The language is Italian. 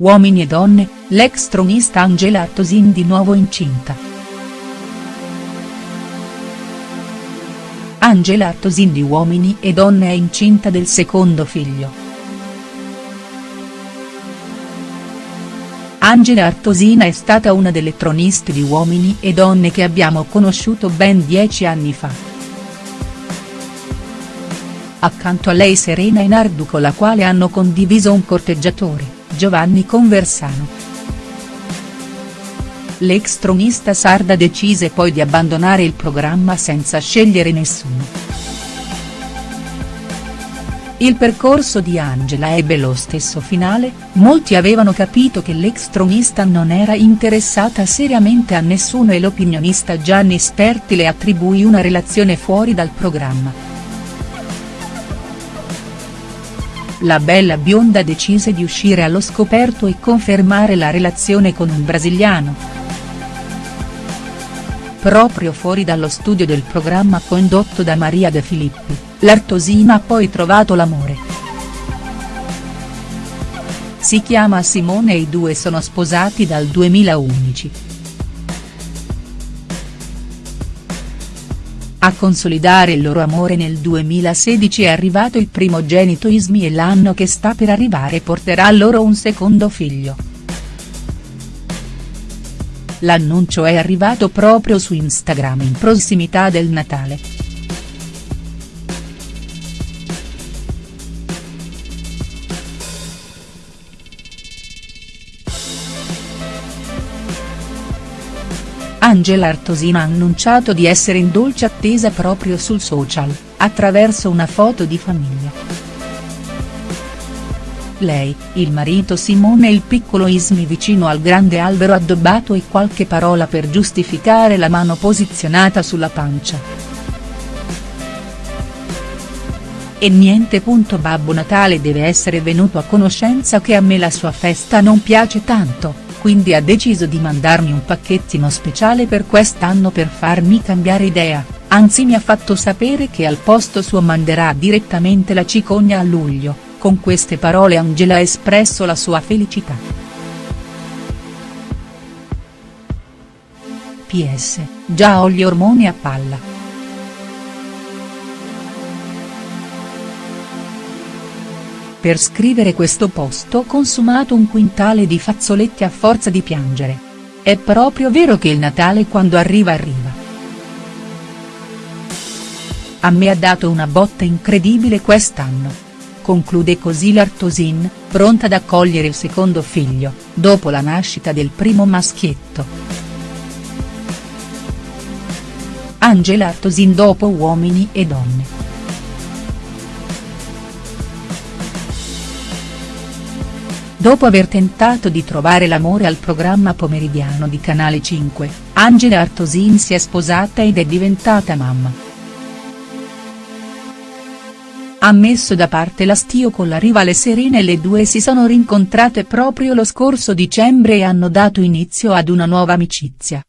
Uomini e donne, l'ex tronista Angela Artosin di nuovo incinta. Angela Artosin di Uomini e donne è incinta del secondo figlio. Angela Artosina è stata una delle troniste di Uomini e donne che abbiamo conosciuto ben dieci anni fa. Accanto a lei Serena Enardu con la quale hanno condiviso un corteggiatore, Giovanni Conversano. L'ex tronista sarda decise poi di abbandonare il programma senza scegliere nessuno. Il percorso di Angela ebbe lo stesso finale, molti avevano capito che l'ex tronista non era interessata seriamente a nessuno e l'opinionista Gianni Sperti le attribuì una relazione fuori dal programma. La bella bionda decise di uscire allo scoperto e confermare la relazione con un brasiliano. Proprio fuori dallo studio del programma condotto da Maria De Filippi, l'Artosina ha poi trovato l'amore. Si chiama Simone e i due sono sposati dal 2011. A consolidare il loro amore nel 2016 è arrivato il primogenito Ismi e l'anno che sta per arrivare porterà loro un secondo figlio. L'annuncio è arrivato proprio su Instagram in prossimità del Natale. Angela Artosina ha annunciato di essere in dolce attesa proprio sul social, attraverso una foto di famiglia. Lei, il marito Simone e il piccolo Ismi vicino al grande albero addobbato e qualche parola per giustificare la mano posizionata sulla pancia. E niente. Babbo Natale deve essere venuto a conoscenza che a me la sua festa non piace tanto quindi ha deciso di mandarmi un pacchettino speciale per quest'anno per farmi cambiare idea, anzi mi ha fatto sapere che al posto suo manderà direttamente la cicogna a luglio, con queste parole Angela ha espresso la sua felicità. PS, già ho gli ormoni a palla. Per scrivere questo post ho consumato un quintale di fazzoletti a forza di piangere. È proprio vero che il Natale quando arriva arriva. A me ha dato una botta incredibile quest'anno. Conclude così l'Artosin, pronta ad accogliere il secondo figlio, dopo la nascita del primo maschietto. Angela Artosin dopo Uomini e Donne. Dopo aver tentato di trovare l'amore al programma pomeridiano di Canale 5, Angela Artosin si è sposata ed è diventata mamma. Ha messo da parte l'astio con la rivale Serena e le due si sono rincontrate proprio lo scorso dicembre e hanno dato inizio ad una nuova amicizia.